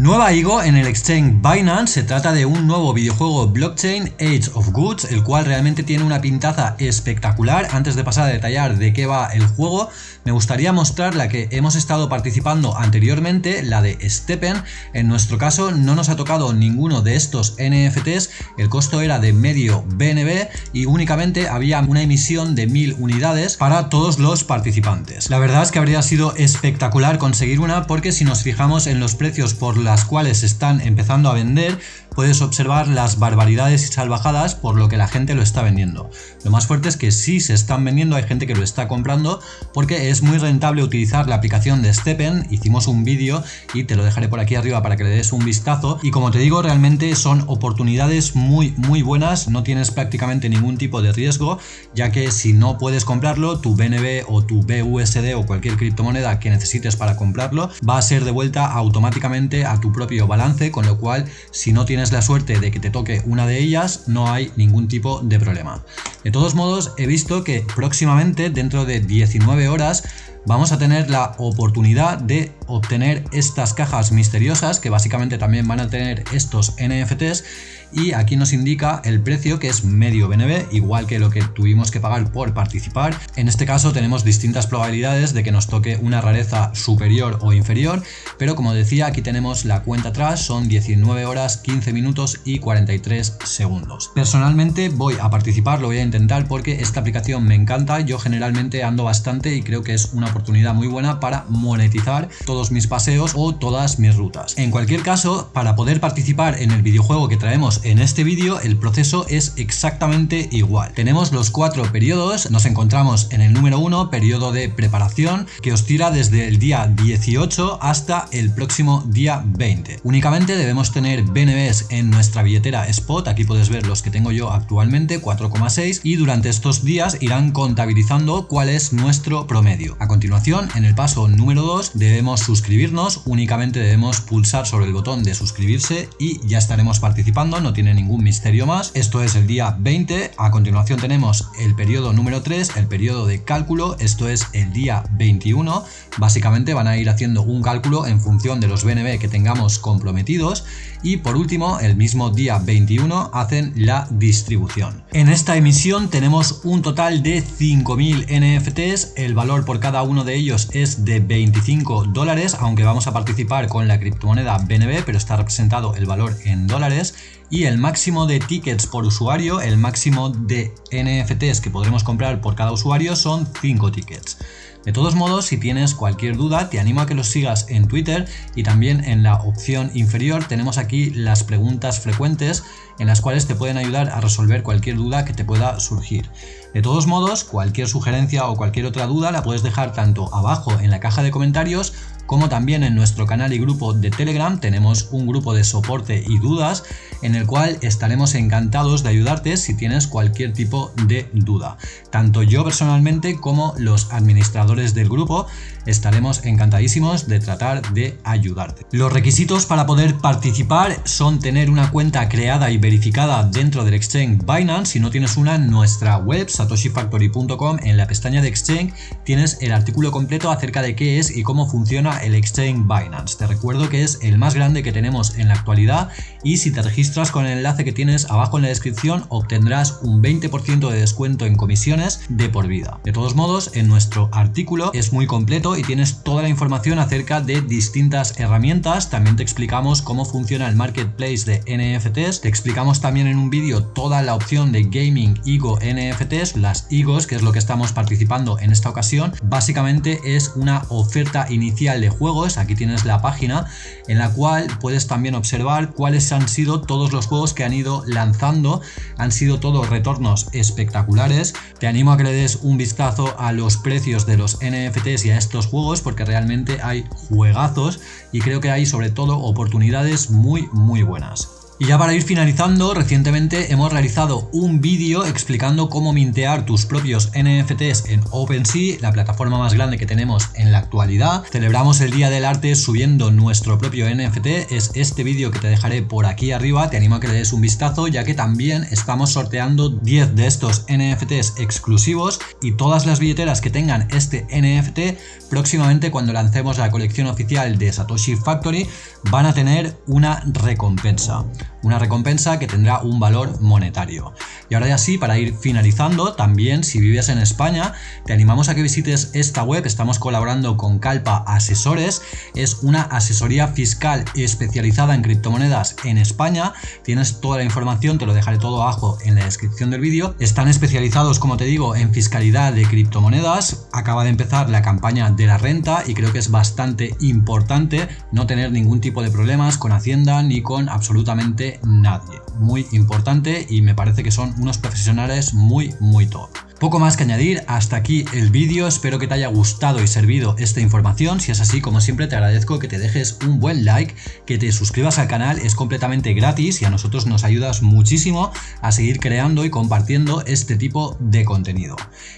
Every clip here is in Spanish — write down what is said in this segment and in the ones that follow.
Nueva IGO en el exchange Binance, se trata de un nuevo videojuego blockchain Age of Goods, el cual realmente tiene una pintaza espectacular. Antes de pasar a detallar de qué va el juego, me gustaría mostrar la que hemos estado participando anteriormente, la de Steppen. En nuestro caso no nos ha tocado ninguno de estos NFTs, el costo era de medio BNB y únicamente había una emisión de mil unidades para todos los participantes. La verdad es que habría sido espectacular conseguir una porque si nos fijamos en los precios por la las cuales están empezando a vender, puedes observar las barbaridades y salvajadas por lo que la gente lo está vendiendo. Lo más fuerte es que sí se están vendiendo, hay gente que lo está comprando porque es muy rentable utilizar la aplicación de Steppen, hicimos un vídeo y te lo dejaré por aquí arriba para que le des un vistazo y como te digo realmente son oportunidades muy muy buenas, no tienes prácticamente ningún tipo de riesgo ya que si no puedes comprarlo tu BNB o tu BUSD o cualquier criptomoneda que necesites para comprarlo va a ser devuelta automáticamente a tu propio balance con lo cual si no tienes la suerte de que te toque una de ellas, no hay ningún tipo de problema. De todos modos, he visto que próximamente, dentro de 19 horas, vamos a tener la oportunidad de obtener estas cajas misteriosas que básicamente también van a tener estos NFTs y aquí nos indica el precio que es medio BNB, igual que lo que tuvimos que pagar por participar. En este caso tenemos distintas probabilidades de que nos toque una rareza superior o inferior, pero como decía aquí tenemos la cuenta atrás, son 19 horas, 15 minutos y 43 segundos. Personalmente voy a participar, lo voy a intentar porque esta aplicación me encanta, yo generalmente ando bastante y creo que es una oportunidad muy buena para monetizar mis paseos o todas mis rutas. En cualquier caso, para poder participar en el videojuego que traemos en este vídeo el proceso es exactamente igual. Tenemos los cuatro periodos, nos encontramos en el número 1, periodo de preparación, que os tira desde el día 18 hasta el próximo día 20. Únicamente debemos tener BNBs en nuestra billetera Spot, aquí puedes ver los que tengo yo actualmente, 4,6 y durante estos días irán contabilizando cuál es nuestro promedio. A continuación, en el paso número 2 debemos suscribirnos, únicamente debemos pulsar sobre el botón de suscribirse y ya estaremos participando, tiene ningún misterio más. Esto es el día 20, a continuación tenemos el periodo número 3, el periodo de cálculo, esto es el día 21. Básicamente van a ir haciendo un cálculo en función de los BNB que tengamos comprometidos y por último el mismo día 21 hacen la distribución. En esta emisión tenemos un total de 5.000 NFTs, el valor por cada uno de ellos es de 25 dólares, aunque vamos a participar con la criptomoneda BNB, pero está representado el valor en dólares y el máximo de tickets por usuario, el máximo de NFTs que podremos comprar por cada usuario son 5 tickets. De todos modos, si tienes cualquier duda, te animo a que los sigas en Twitter y también en la opción inferior tenemos aquí las preguntas frecuentes en las cuales te pueden ayudar a resolver cualquier duda que te pueda surgir. De todos modos, cualquier sugerencia o cualquier otra duda la puedes dejar tanto abajo en la caja de comentarios como también en nuestro canal y grupo de Telegram tenemos un grupo de soporte y dudas en el cual estaremos encantados de ayudarte si tienes cualquier tipo de duda. Tanto yo personalmente como los administradores del grupo estaremos encantadísimos de tratar de ayudarte. Los requisitos para poder participar son tener una cuenta creada y verificada dentro del exchange Binance. Si no tienes una nuestra web satoshifactory.com en la pestaña de exchange tienes el artículo completo acerca de qué es y cómo funciona el exchange Binance. Te recuerdo que es el más grande que tenemos en la actualidad y si te registras con el enlace que tienes abajo en la descripción obtendrás un 20% de descuento en comisiones de por vida. De todos modos, en nuestro artículo es muy completo y tienes toda la información acerca de distintas herramientas. También te explicamos cómo funciona el marketplace de NFTs. Te explicamos también en un vídeo toda la opción de gaming IGO NFTs, las IGOs, que es lo que estamos participando en esta ocasión. Básicamente es una oferta inicial de juegos, aquí tienes la página en la cual puedes también observar cuáles han sido todos los juegos que han ido lanzando, han sido todos retornos espectaculares, te animo a que le des un vistazo a los precios de los NFTs y a estos juegos porque realmente hay juegazos y creo que hay sobre todo oportunidades muy muy buenas. Y ya para ir finalizando, recientemente hemos realizado un vídeo explicando cómo mintear tus propios NFTs en OpenSea, la plataforma más grande que tenemos en la actualidad. Celebramos el Día del Arte subiendo nuestro propio NFT, es este vídeo que te dejaré por aquí arriba, te animo a que le des un vistazo ya que también estamos sorteando 10 de estos NFTs exclusivos. Y todas las billeteras que tengan este NFT próximamente cuando lancemos la colección oficial de Satoshi Factory van a tener una recompensa una recompensa que tendrá un valor monetario. Y ahora ya sí, para ir finalizando, también si vives en España, te animamos a que visites esta web, estamos colaborando con Calpa Asesores, es una asesoría fiscal especializada en criptomonedas en España, tienes toda la información, te lo dejaré todo abajo en la descripción del vídeo, están especializados, como te digo, en fiscalidad de criptomonedas, acaba de empezar la campaña de la renta y creo que es bastante importante no tener ningún tipo de problemas con Hacienda ni con absolutamente nadie. Muy importante y me parece que son unos profesionales muy muy top. Poco más que añadir, hasta aquí el vídeo, espero que te haya gustado y servido esta información, si es así como siempre te agradezco que te dejes un buen like, que te suscribas al canal, es completamente gratis y a nosotros nos ayudas muchísimo a seguir creando y compartiendo este tipo de contenido.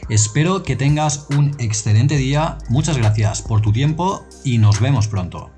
Espero que tengas un excelente día, muchas gracias por tu tiempo y nos vemos pronto.